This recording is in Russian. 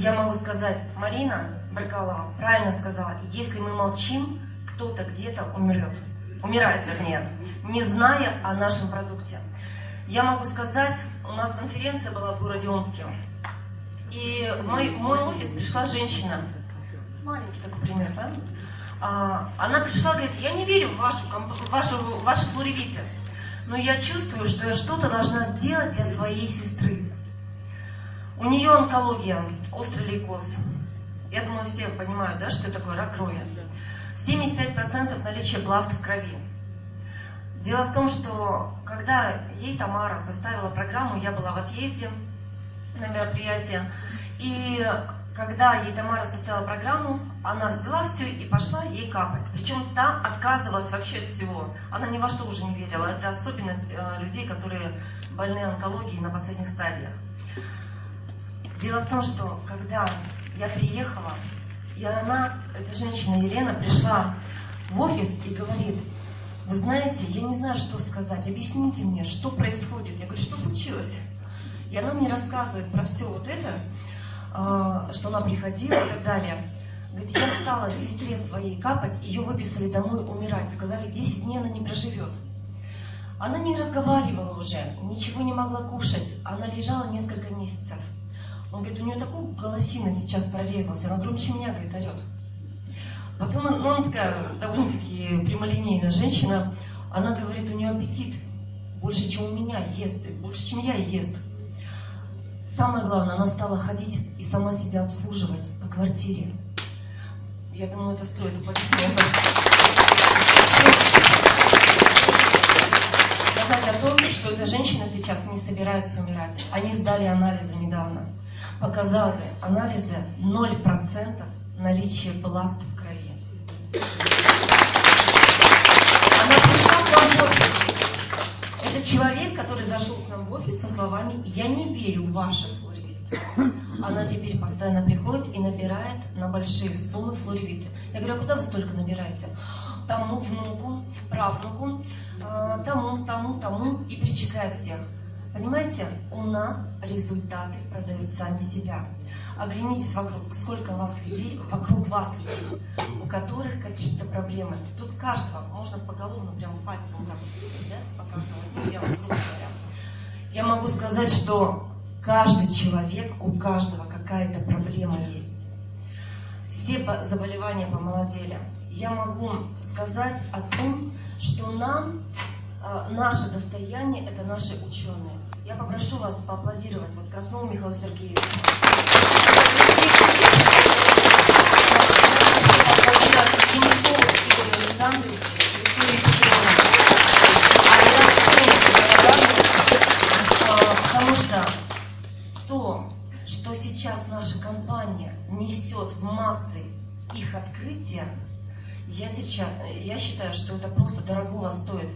Я могу сказать, Марина Баркалова правильно сказала, если мы молчим, кто-то где-то умрет. Умирает, вернее, не зная о нашем продукте. Я могу сказать, у нас конференция была в городе Омске. И в мой, в мой офис пришла женщина, маленький такой пример, да? А, она пришла, говорит, я не верю в вашу, в вашу, в ваши флоревиты, но я чувствую, что я что-то должна сделать для своей сестры. У нее онкология, острый лейкоз. Я думаю, все понимают, да, что такое рак крови. 75% наличия бласт в крови. Дело в том, что когда ей Тамара составила программу, я была в отъезде на мероприятие, и когда ей Тамара составила программу, она взяла все и пошла ей капать. Причем та отказывалась вообще от всего. Она ни во что уже не верила. Это особенность э, людей, которые больны онкологией на последних стадиях. Дело в том, что когда я приехала, и она, эта женщина Елена, пришла в офис и говорит, вы знаете, я не знаю, что сказать, объясните мне, что происходит. Я говорю, что случилось? И она мне рассказывает про все вот это, а, что она приходила и так далее. Говорит, я стала сестре своей капать, ее выписали домой умирать. Сказали, 10 дней она не проживет. Она не разговаривала уже, ничего не могла кушать. Она лежала несколько месяцев. Он говорит, у нее такой голосина сейчас прорезался, она громче меня, говорит, орет. Потом, ну, она такая довольно-таки прямолинейная женщина, она говорит, у нее аппетит больше, чем у меня ест, больше, чем я ест. Самое главное, она стала ходить и сама себя обслуживать по квартире. Я думаю, это стоит аплодисментов. Сказать о том, что эта женщина сейчас не собирается умирать. Они сдали анализы недавно показали анализы 0% наличия бласт в крови. Она пришла к нам в офис. Это человек, который зашел к нам в офис со словами «Я не верю в ваши флоревиты». Она теперь постоянно приходит и набирает на большие суммы флоревиты. Я говорю, а куда вы столько набираете? Тому внуку, правнуку, э, тому, тому, тому и перечисляет всех. Понимаете, у нас результаты продают сами себя. Оглянитесь вокруг, сколько у вас людей, вокруг вас людей, у которых какие-то проблемы. Тут каждого можно поголовно прям пальцем вот так да, показывать, я, говоря. Я могу сказать, что каждый человек, у каждого какая-то проблема есть. Все заболевания помолодели. Я могу сказать о том, что нам наше достояние – это наши ученые. Я попрошу вас поаплодировать вот Краснову Михаилу Сергеевичу. Потому что то, что сейчас наша компания несет в массы их открытия, я, сейчас, я считаю, что это просто дорогого стоит.